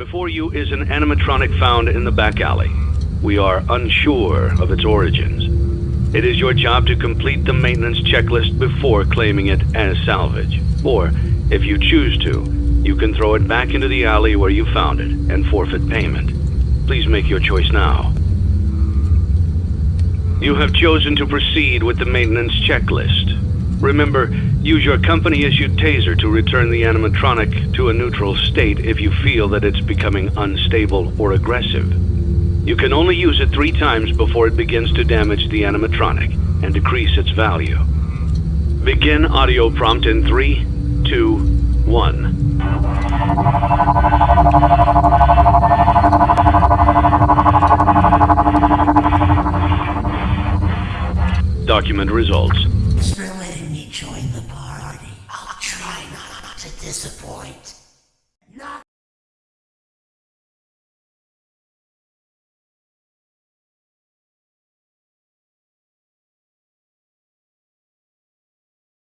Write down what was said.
Before you is an animatronic found in the back alley. We are unsure of its origins. It is your job to complete the maintenance checklist before claiming it as salvage. Or, if you choose to, you can throw it back into the alley where you found it and forfeit payment. Please make your choice now. You have chosen to proceed with the maintenance checklist. Remember, use your company-issued taser to return the animatronic to a neutral state if you feel that it's becoming unstable or aggressive. You can only use it three times before it begins to damage the animatronic and decrease its value. Begin audio prompt in three, two, one. Document results join the party. I'll try not to disappoint.